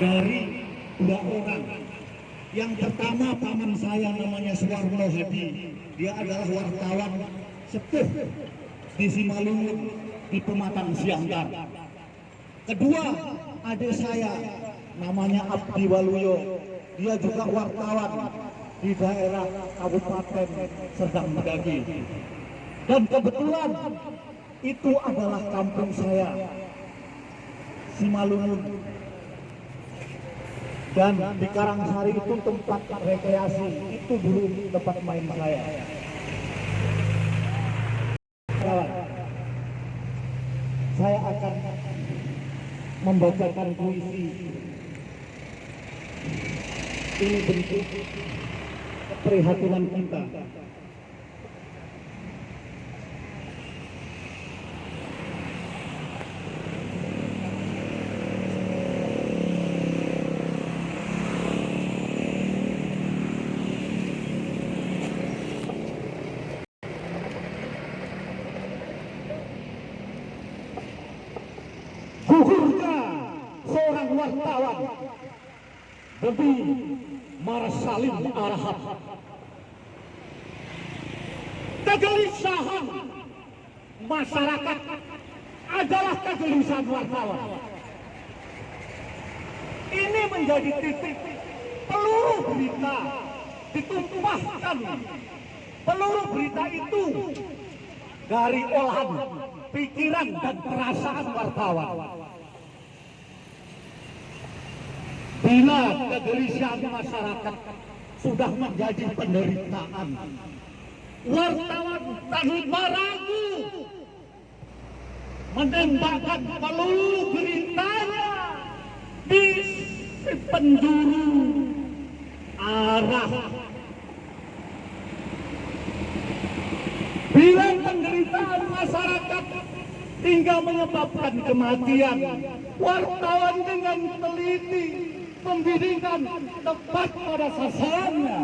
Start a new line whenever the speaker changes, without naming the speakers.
dari dua orang. Yang pertama paman saya namanya Suwarno Hadi. Dia adalah wartawan sepuh di Simalungun di Pematang Siantar. Kedua, adik saya namanya Abdi Waluyo. Dia juga wartawan di daerah Kabupaten Serdang Medagi. Dan kebetulan itu adalah kampung saya, Simalungun. Dan di Karangsari itu tempat rekreasi, itu dulu tempat main saya. Saya akan membacakan puisi. Ini bentuk keprihatinan kita. Wartawan demi Marsalim Arhab. Kegelisahan masyarakat adalah kegelisahan wartawan. Ini menjadi titik peluru berita ditumpahkan peluru berita itu dari olahan pikiran dan perasaan wartawan. Bila kegelisahan masyarakat sudah menjadi penderitaan, wartawan tanpa ragu menembakkan peluru beritanya di penjuru arah. Bila penderitaan masyarakat hingga menyebabkan kematian, wartawan dengan teliti membimbingkan tepat pada sasarannya